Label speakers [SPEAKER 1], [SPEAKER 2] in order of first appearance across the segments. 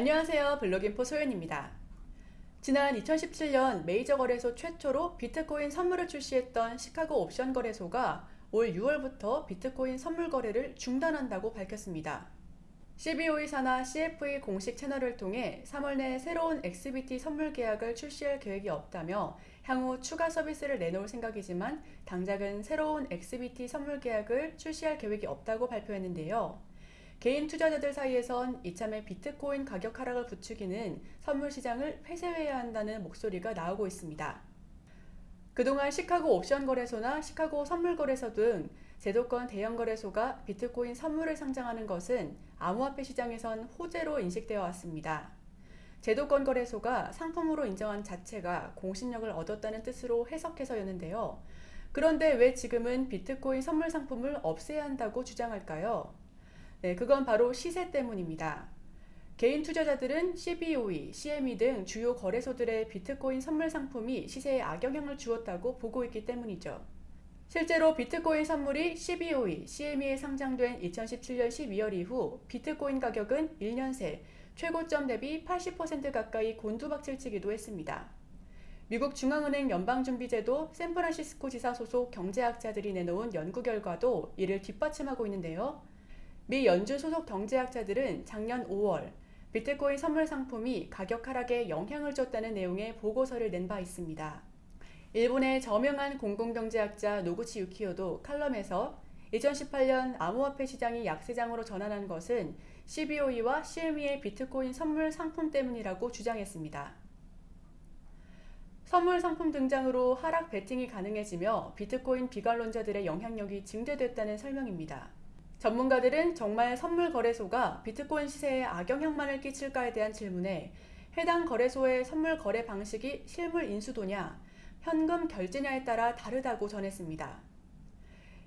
[SPEAKER 1] 안녕하세요 블로깅포 소연입니다. 지난 2017년 메이저 거래소 최초로 비트코인 선물을 출시했던 시카고 옵션 거래소가 올 6월부터 비트코인 선물 거래를 중단한다고 밝혔습니다. CBOE 산하 CFE 공식 채널을 통해 3월 내 새로운 XBT 선물 계약을 출시할 계획이 없다며 향후 추가 서비스를 내놓을 생각이지만 당장은 새로운 XBT 선물 계약을 출시할 계획이 없다고 발표했는데요. 개인 투자자들 사이에선 이참에 비트코인 가격 하락을 부추기는 선물 시장을 폐쇄해야 한다는 목소리가 나오고 있습니다. 그동안 시카고 옵션 거래소나 시카고 선물 거래소 등 제도권 대형 거래소가 비트코인 선물을 상장하는 것은 암호화폐 시장에선 호재로 인식되어 왔습니다. 제도권 거래소가 상품으로 인정한 자체가 공신력을 얻었다는 뜻으로 해석해서였는데요. 그런데 왜 지금은 비트코인 선물 상품을 없애야 한다고 주장할까요? 네, 그건 바로 시세 때문입니다. 개인 투자자들은 CBOE, CME 등 주요 거래소들의 비트코인 선물 상품이 시세에 악영향을 주었다고 보고 있기 때문이죠. 실제로 비트코인 선물이 CBOE, CME에 상장된 2017년 12월 이후 비트코인 가격은 1년 새 최고점 대비 80% 가까이 곤두박질치기도 했습니다. 미국 중앙은행 연방준비제도 샌프란시스코 지사 소속 경제학자들이 내놓은 연구 결과도 이를 뒷받침하고 있는데요. 미 연준 소속 경제학자들은 작년 5월 비트코인 선물 상품이 가격 하락에 영향을 줬다는 내용의 보고서를 낸 바 있습니다. 일본의 저명한 공공경제학자 노구치 유키오도 칼럼에서 2018년 암호화폐 시장이 약세장으로 전환한 것은 CBOE와 CME의 비트코인 선물 상품 때문이라고 주장했습니다. 선물 상품 등장으로 하락 베팅이 가능해지며 비트코인 비관론자들의 영향력이 증대됐다는 설명입니다. 전문가들은 정말 선물 거래소가 비트코인 시세에 악영향만을 끼칠까에 대한 질문에 해당 거래소의 선물 거래 방식이 실물 인수도냐, 현금 결제냐에 따라 다르다고 전했습니다.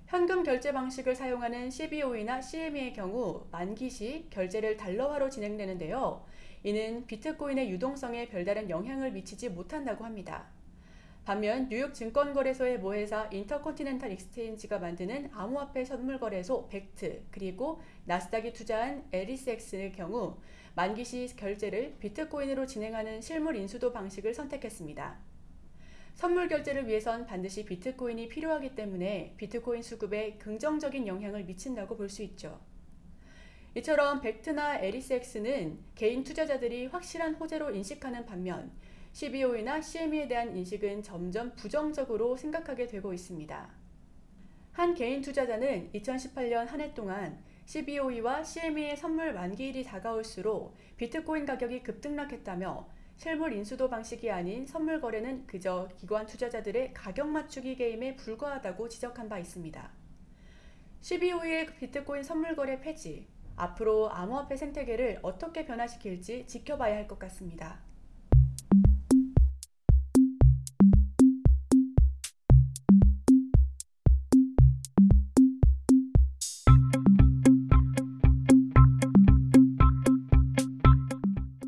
[SPEAKER 1] 현금 결제 방식을 사용하는 CBOE나 CME의 경우 만기 시 결제를 달러화로 진행되는데요. 이는 비트코인의 유동성에 별다른 영향을 미치지 못한다고 합니다. 반면 뉴욕 증권거래소의 모회사 Intercontinental Exchange가 만드는 암호화폐 선물거래소 Bakkt 그리고 나스닥이 투자한 에리스엑스의 경우 만기 시 결제를 비트코인으로 진행하는 실물 인수도 방식을 선택했습니다. 선물 결제를 위해선 반드시 비트코인이 필요하기 때문에 비트코인 수급에 긍정적인 영향을 미친다고 볼 수 있죠. 이처럼 벡트나 에리스엑스는 개인 투자자들이 확실한 호재로 인식하는 반면 CBOE나 CME에 대한 인식은 점점 부정적으로 생각하게 되고 있습니다. 한 개인 투자자는 2018년 한 해 동안 CBOE와 CME의 선물 만기일이 다가올수록 비트코인 가격이 급등락했다며 실물 인수도 방식이 아닌 선물 거래는 그저 기관 투자자들의 가격 맞추기 게임에 불과하다고 지적한 바 있습니다. CBOE의 비트코인 선물 거래 폐지, 앞으로 암호화폐 생태계를 어떻게 변화시킬지 지켜봐야 할 것 같습니다.